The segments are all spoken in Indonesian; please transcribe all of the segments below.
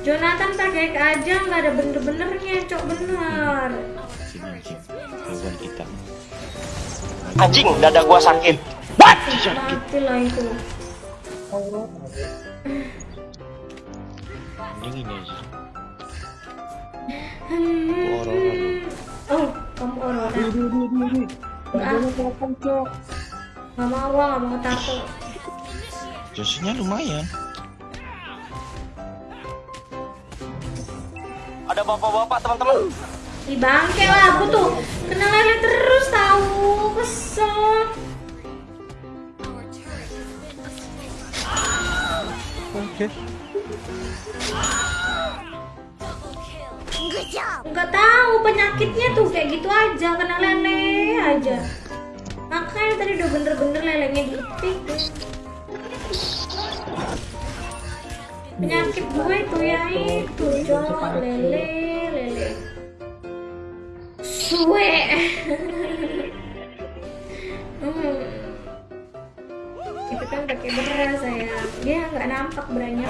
Jonathan pakai aja nggak ada bener-benernya, cok bener. Sini anjing. Lawan kita. Anjing, dada gua sakit. What? Mati lah itu. Mending ini aja. Hmm. Oh, kamu Aurora. Di di di di di. Harganya kelihatan cok. Gak mau, gak mau tato. Johnsonnya lumayan. Ada bapak-bapak teman-teman. Ih bangke lah aku tuh kena lele terus tahu kesel. Oke. Nggak tahu penyakitnya tuh kayak gitu aja kena lele aja. Makanya tadi udah bener-bener lelenya diitik. Penyakit gue itu ya itu cok lele lele. Suwe. hmm. Itu kan pakai beras saya. Dia nggak nampak beranya.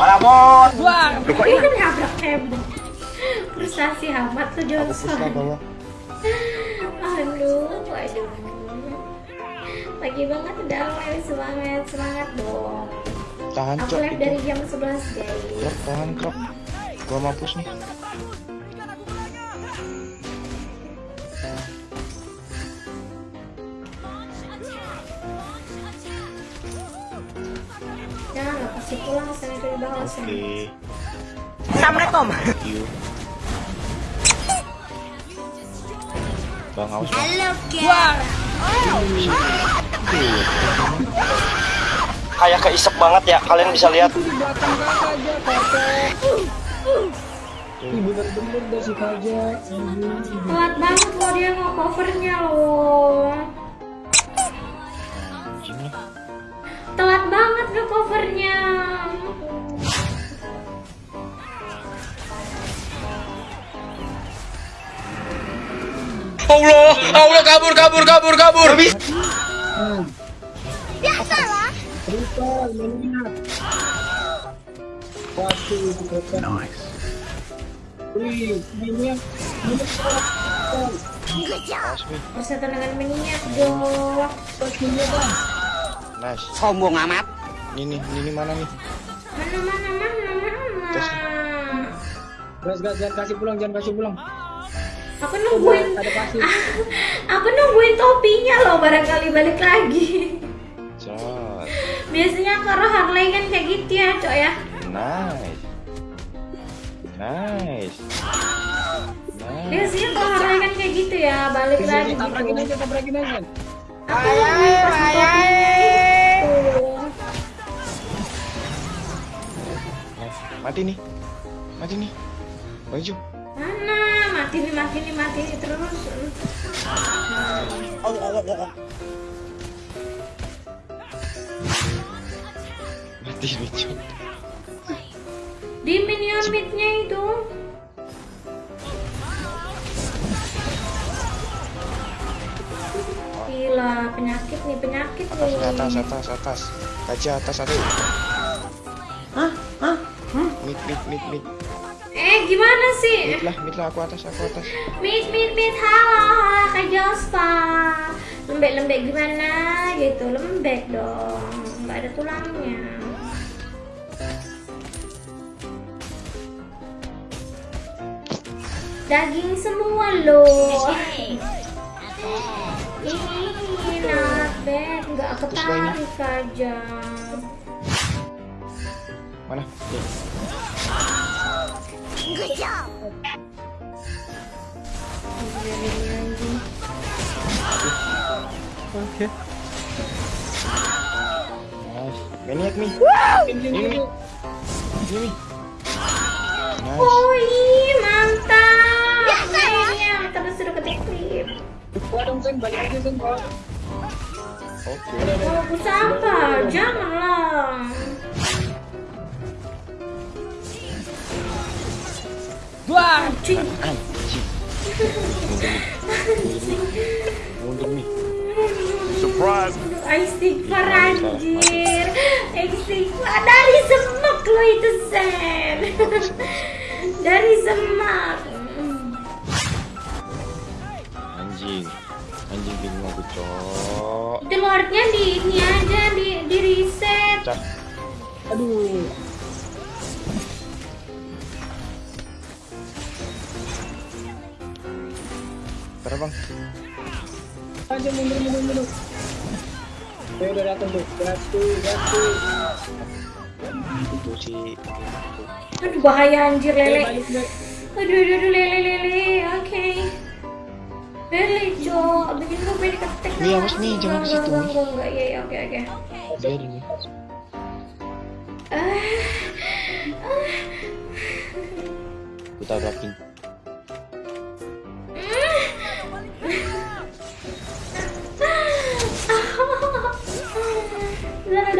Paramon. Ini kan nabrak tembok. Frustasi amat tuh Johnson. Aduh, aduh. Pagi banget udah mulai semangat, semangat dong. Tahan Aku cok live itu. dari jam 11 guys. Krop, tahan krop. Gua mampus nih. Jangan lah, pasti pulang saya dari bawah sana. Assalamualaikum. Thank you. Bang awas bang. Kayak keisep banget ya, kalian bisa lihat. Bener-bener dah si kaja. Anjing. Kuat banget loh dia mau covernya loh. Telat banget nge covernya. Allah, Allah kabur kabur kabur kabur. Triple, mengingat. Nice. Wih, ini ini Awas nih. Bersatu dengan minyak dong. pastinya bang. Nice. Sombong amat. Ini ini mana nih? Mana mana mana mana. Gas gas jangan kasih pulang, jangan kasih pulang. Aku nungguin. Aku nungguin topinya loh barangkali balik lagi. Cot. Biasanya kalau Harley kan kayak gitu ya, Cok ya. Nice. Nice. Nice. Biasanya kalau Harley kan kayak gitu ya, balik lagi tabrakin gitu. aja, tabrakin aja. Aku nungguin pas topinya. Mati nih. Mati nih. Maju. Mana? Mati nih, mati nih, mati nih terus. Mati nih, Cok. Di minion midnya itu. Gila, penyakit nih, penyakit Atas, nih. nih, atas, atas, atas. Kaca atas satu. Hah? Hah? Hah? Mid, mid, mid, mid. Eh, gimana sih? Mid lah, mid lah. Aku atas, aku atas. Mit, mit, mit, halo, halo, Kak Jospa. Lembek-lembek gimana? Gitu, lembek dong. Nggak ada tulangnya. Daging semua loh. Ini not bad, nggak ketarik aja Mana? Oke. Nice. Maniac. Ini, Ini. Nice. Oh iya, mantap terus sudah ketik klip Wah dong, Sen, balik Sen. Oke. Aku apa? Janganlah. Anjing. Anjing. Mundur nih. Surprise. Istighfar anjir. Exit. Wah, dari semak lo itu Sen. dari semak. Anjing. Anjing bingung aku, Cok. Itu lordnya di ini aja di di reset. Aduh. Bang. Aja mundur mundur mundur. Eh udah datang tuh. Itu si Aduh bahaya anjir lele. Aduh aduh aduh lele lele. Oke. Lele cok, bikin gue pengen ketek. Mi, awas, Mi, jangan ke situ, Enggak enggak enggak iya iya oke oke. biar ini. Ah. Tabrakin.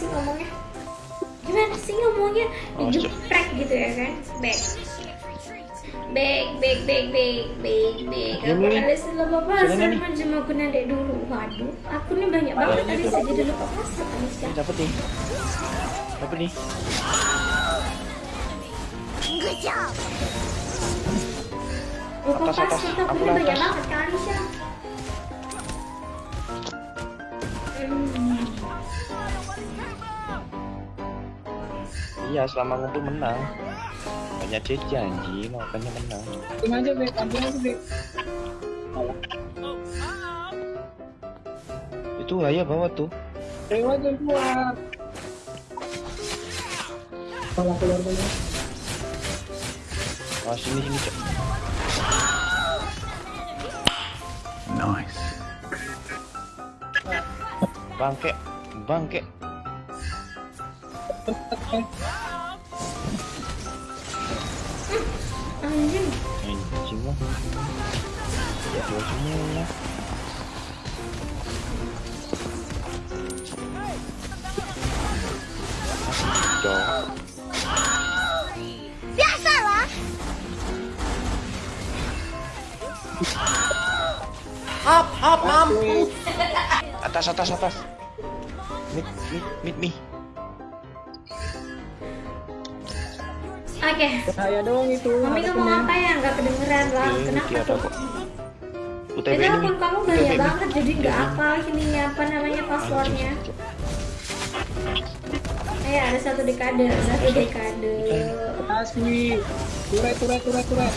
sih ngomongnya? Gimana sih ngomongnya? Digeprek gitu ya kan? Back. Back, back, back, back, back, back. Ya, Aku alis lupa Mi. menjema aku dek dulu. Waduh, aku nih banyak banget tadi saya jadi lupa Alicia. Ini dapat nih. Dapat nih. Lupa atas. password aku Aku nih banyak banget kan Alicia. Iya, selama ngumpul menang. Banyak CC anjing, makanya menang. Ambil aja bek, ambil aja bek. Itu ayah bawa tuh. Lewat aja keluar. Kalau keluar dulu. Oh, sini sini, Cok. Bangke, bangke. Anjing. Anjing lah. Semua. Cok. Atas, atas, atas. Mid, mid, mid, mid. Oke. Saya doang itu. Mami ngomong apa ya? Nggak kedengeran lah. Iya, Kenapa ada tuh? UTB Itu akun kamu banyak banget jadi nggak apa ini apa namanya passwordnya. Eh ada satu dekade, satu dekade. Kasih. Turet, turet, turet, turet.